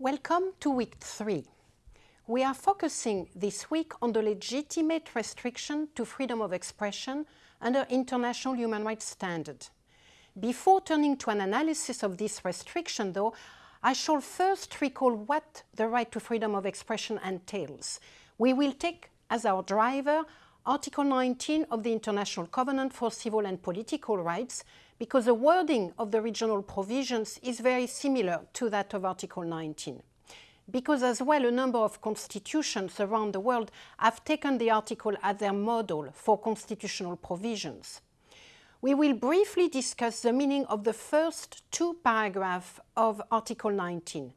Welcome to week three. We are focusing this week on the legitimate restriction to freedom of expression under international human rights standard. Before turning to an analysis of this restriction, though, I shall first recall what the right to freedom of expression entails. We will take as our driver Article 19 of the International Covenant for Civil and Political Rights, because the wording of the regional provisions is very similar to that of Article 19. Because as well a number of constitutions around the world have taken the article as their model for constitutional provisions. We will briefly discuss the meaning of the first two paragraphs of Article 19,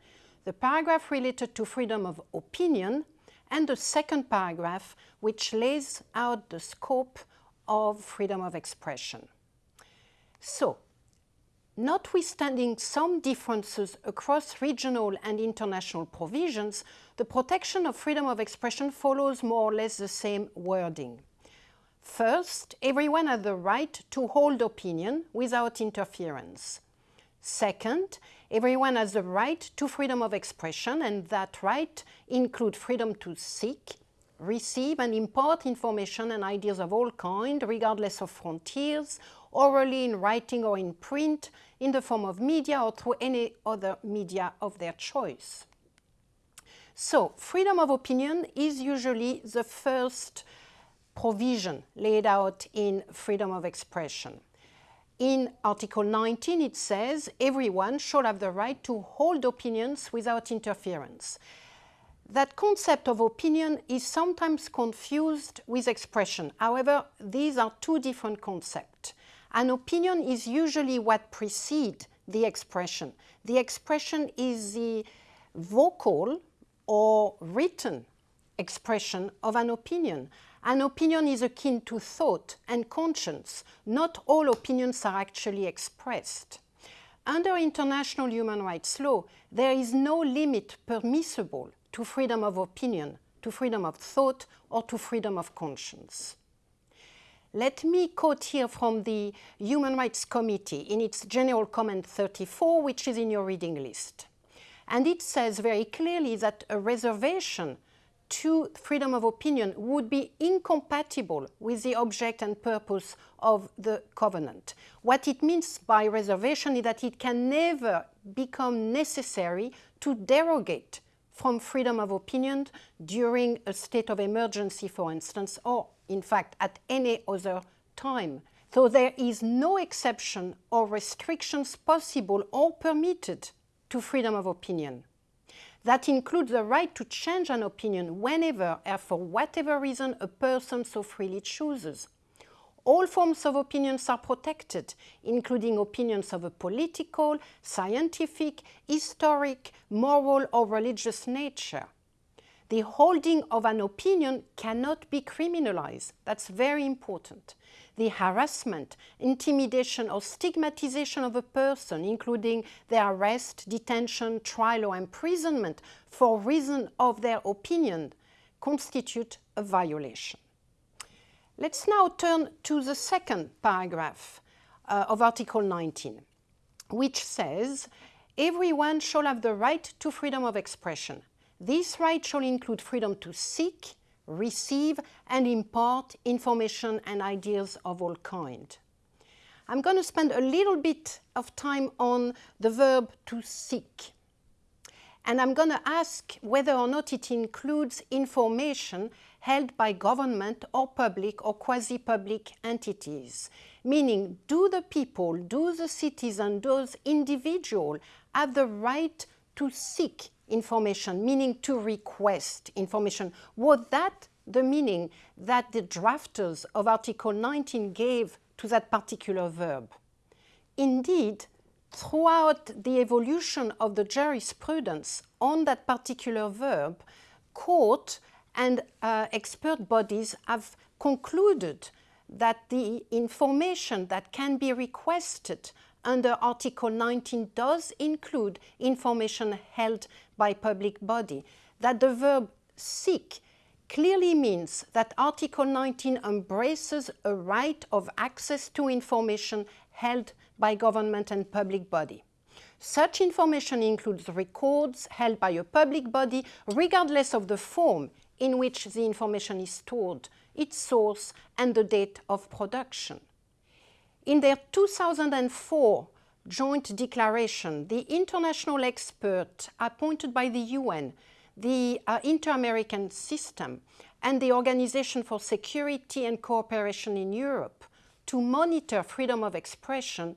the paragraph related to freedom of opinion and the second paragraph which lays out the scope of freedom of expression. So, notwithstanding some differences across regional and international provisions, the protection of freedom of expression follows more or less the same wording. First, everyone has the right to hold opinion without interference. Second, everyone has the right to freedom of expression and that right includes freedom to seek, receive and impart information and ideas of all kind regardless of frontiers orally, in writing or in print, in the form of media or through any other media of their choice. So, freedom of opinion is usually the first provision laid out in freedom of expression. In Article 19 it says everyone shall have the right to hold opinions without interference. That concept of opinion is sometimes confused with expression. However, these are two different concepts. An opinion is usually what precedes the expression. The expression is the vocal or written expression of an opinion. An opinion is akin to thought and conscience. Not all opinions are actually expressed. Under international human rights law, there is no limit permissible to freedom of opinion, to freedom of thought, or to freedom of conscience. Let me quote here from the Human Rights Committee in its General Comment 34, which is in your reading list. And it says very clearly that a reservation to freedom of opinion would be incompatible with the object and purpose of the covenant. What it means by reservation is that it can never become necessary to derogate from freedom of opinion during a state of emergency, for instance, or in fact at any other time. So there is no exception or restrictions possible or permitted to freedom of opinion. That includes the right to change an opinion whenever and for whatever reason a person so freely chooses. All forms of opinions are protected, including opinions of a political, scientific, historic, moral or religious nature. The holding of an opinion cannot be criminalized. That's very important. The harassment, intimidation or stigmatization of a person, including their arrest, detention, trial or imprisonment for reason of their opinion, constitute a violation. Let's now turn to the second paragraph uh, of Article 19, which says, everyone shall have the right to freedom of expression. This right shall include freedom to seek, receive and impart information and ideas of all kind. I'm going to spend a little bit of time on the verb to seek. And I'm going to ask whether or not it includes information held by government or public or quasi-public entities. Meaning, do the people, do the citizen, those individuals have the right to seek information, meaning to request information? Was that the meaning that the drafters of Article 19 gave to that particular verb? Indeed, throughout the evolution of the jurisprudence on that particular verb, court and uh, expert bodies have concluded that the information that can be requested under Article 19 does include information held by public body, that the verb seek clearly means that Article 19 embraces a right of access to information held by government and public body. Such information includes records held by a public body regardless of the form in which the information is stored, its source and the date of production. In their 2004 joint declaration, the international expert appointed by the UN, the uh, Inter-American System and the Organization for Security and Cooperation in Europe to monitor freedom of expression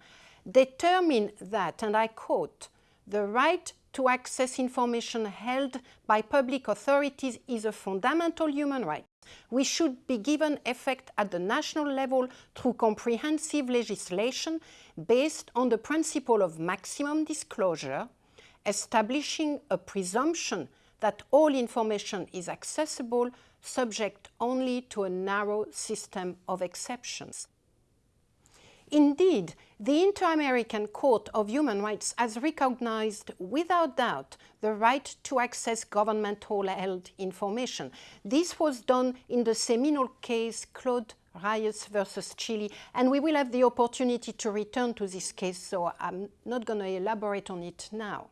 determine that, and I quote, the right to access information held by public authorities is a fundamental human right. We should be given effect at the national level through comprehensive legislation based on the principle of maximum disclosure, establishing a presumption that all information is accessible subject only to a narrow system of exceptions. Indeed, the Inter-American Court of Human Rights has recognized without doubt the right to access governmental-held information. This was done in the seminal case Claude Reyes versus Chile, and we will have the opportunity to return to this case, so I'm not going to elaborate on it now.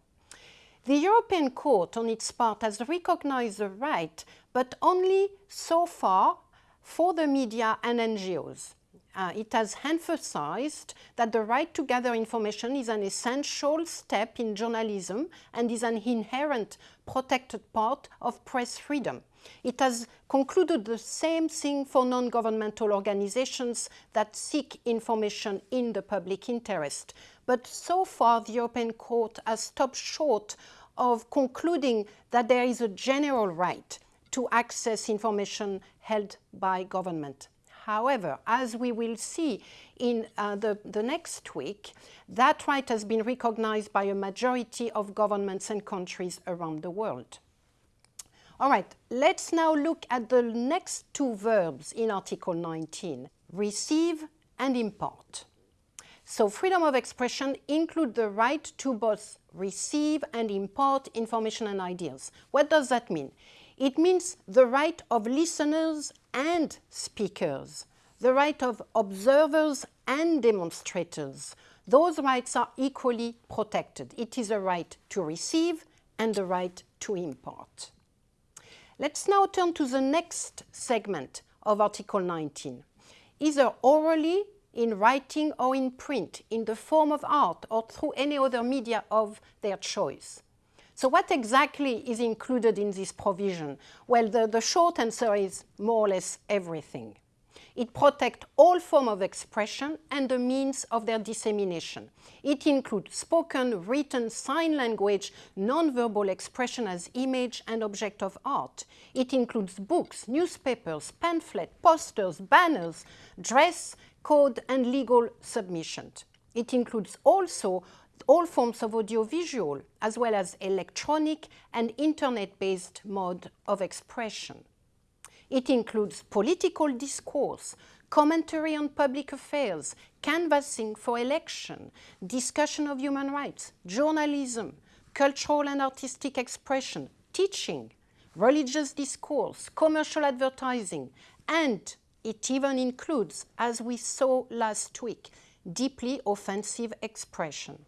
The European Court, on its part, has recognized the right, but only so far for the media and NGOs uh, it has emphasized that the right to gather information is an essential step in journalism and is an inherent protected part of press freedom. It has concluded the same thing for non-governmental organizations that seek information in the public interest. But so far, the European Court has stopped short of concluding that there is a general right to access information held by government. However, as we will see in uh, the, the next week, that right has been recognized by a majority of governments and countries around the world. All right, let's now look at the next two verbs in Article 19, receive and impart. So freedom of expression include the right to both receive and impart information and ideas. What does that mean? It means the right of listeners and speakers, the right of observers and demonstrators. Those rights are equally protected. It is a right to receive and the right to impart. Let's now turn to the next segment of Article 19. Either orally, in writing or in print, in the form of art or through any other media of their choice. So what exactly is included in this provision? Well, the, the short answer is more or less everything. It protects all forms of expression and the means of their dissemination. It includes spoken, written, sign language, non-verbal expression as image and object of art. It includes books, newspapers, pamphlets, posters, banners, dress, code and legal submissions. It includes also all forms of audiovisual, as well as electronic and internet-based mode of expression. It includes political discourse, commentary on public affairs, canvassing for election, discussion of human rights, journalism, cultural and artistic expression, teaching, religious discourse, commercial advertising, and it even includes, as we saw last week, deeply offensive expression.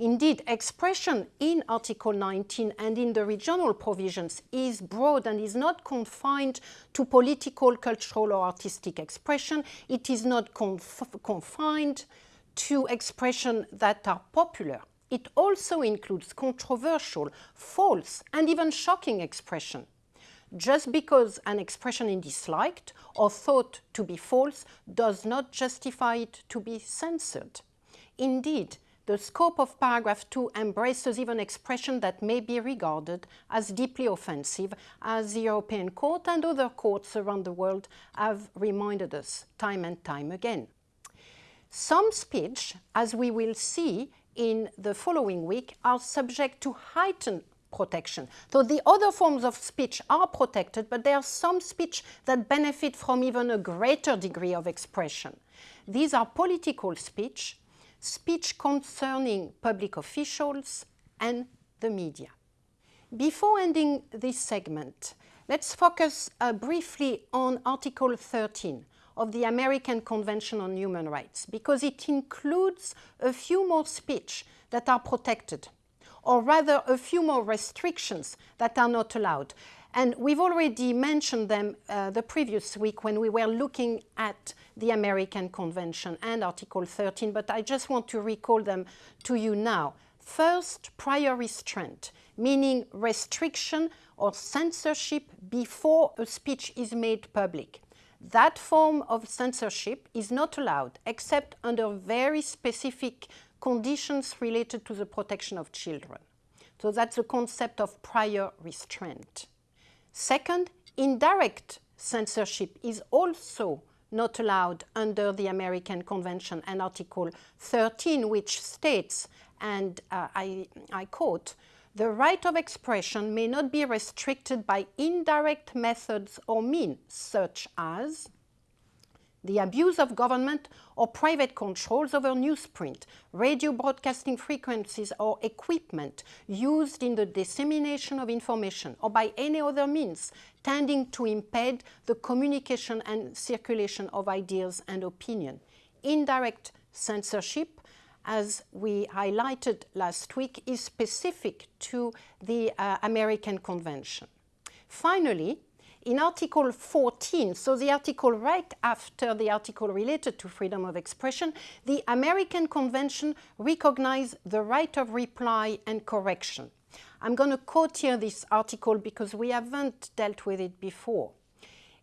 Indeed, expression in Article 19 and in the regional provisions is broad and is not confined to political, cultural or artistic expression. It is not conf confined to expression that are popular. It also includes controversial, false and even shocking expression. Just because an expression is disliked or thought to be false does not justify it to be censored. Indeed, the scope of paragraph 2 embraces even expression that may be regarded as deeply offensive, as the European Court and other courts around the world have reminded us time and time again. Some speech, as we will see in the following week, are subject to heightened protection. So the other forms of speech are protected, but there are some speech that benefit from even a greater degree of expression. These are political speech, speech concerning public officials and the media. Before ending this segment, let's focus uh, briefly on Article 13 of the American Convention on Human Rights because it includes a few more speech that are protected, or rather a few more restrictions that are not allowed. And we've already mentioned them uh, the previous week when we were looking at the American Convention and Article 13, but I just want to recall them to you now. First, prior restraint, meaning restriction or censorship before a speech is made public. That form of censorship is not allowed except under very specific conditions related to the protection of children. So that's the concept of prior restraint. Second, indirect censorship is also not allowed under the American Convention and Article 13, which states, and uh, I, I quote, the right of expression may not be restricted by indirect methods or means, such as the abuse of government or private controls over newsprint, radio broadcasting frequencies or equipment used in the dissemination of information or by any other means tending to impede the communication and circulation of ideas and opinion. Indirect censorship, as we highlighted last week, is specific to the uh, American Convention. Finally, in Article 14, so the article right after the article related to freedom of expression, the American Convention recognized the right of reply and correction. I'm going to quote here this article because we haven't dealt with it before.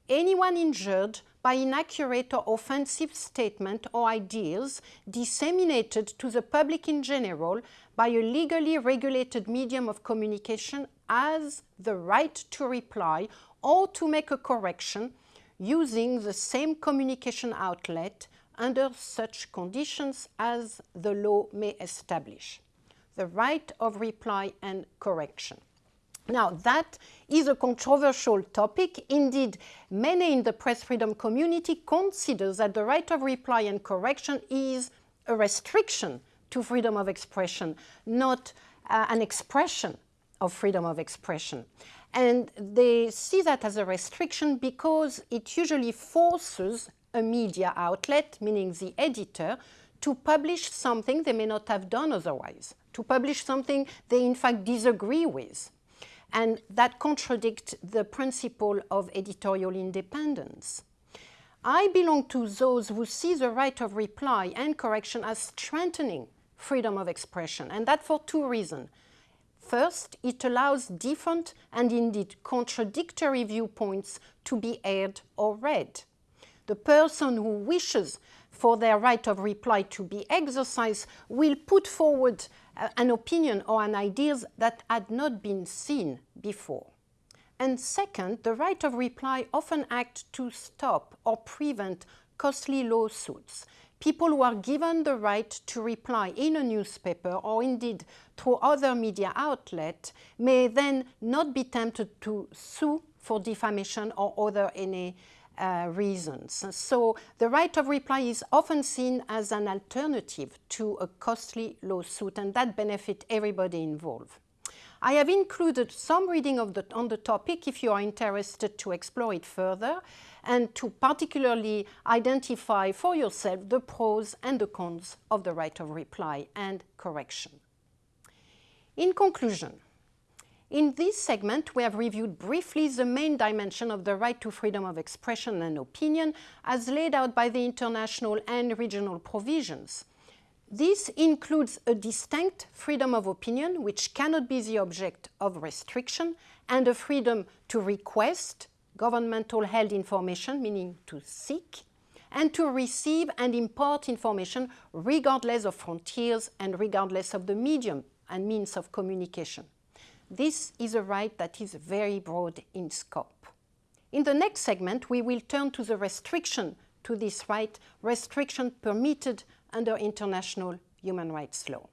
Anyone injured by inaccurate or offensive statement or ideas disseminated to the public in general by a legally regulated medium of communication has the right to reply or to make a correction using the same communication outlet under such conditions as the law may establish. The right of reply and correction. Now, that is a controversial topic. Indeed, many in the press freedom community consider that the right of reply and correction is a restriction to freedom of expression, not uh, an expression of freedom of expression. And they see that as a restriction because it usually forces a media outlet, meaning the editor, to publish something they may not have done otherwise, to publish something they in fact disagree with. And that contradicts the principle of editorial independence. I belong to those who see the right of reply and correction as strengthening freedom of expression, and that for two reasons. First, it allows different and indeed contradictory viewpoints to be aired or read. The person who wishes for their right of reply to be exercised will put forward uh, an opinion or an idea that had not been seen before. And second, the right of reply often acts to stop or prevent costly lawsuits people who are given the right to reply in a newspaper or indeed through other media outlet may then not be tempted to sue for defamation or other any uh, reasons. So the right of reply is often seen as an alternative to a costly lawsuit and that benefit everybody involved. I have included some reading the, on the topic if you are interested to explore it further and to particularly identify for yourself the pros and the cons of the right of reply and correction. In conclusion, in this segment, we have reviewed briefly the main dimension of the right to freedom of expression and opinion as laid out by the international and regional provisions. This includes a distinct freedom of opinion, which cannot be the object of restriction, and a freedom to request governmental held information, meaning to seek, and to receive and impart information regardless of frontiers and regardless of the medium and means of communication. This is a right that is very broad in scope. In the next segment, we will turn to the restriction to this right, restriction permitted under international human rights law.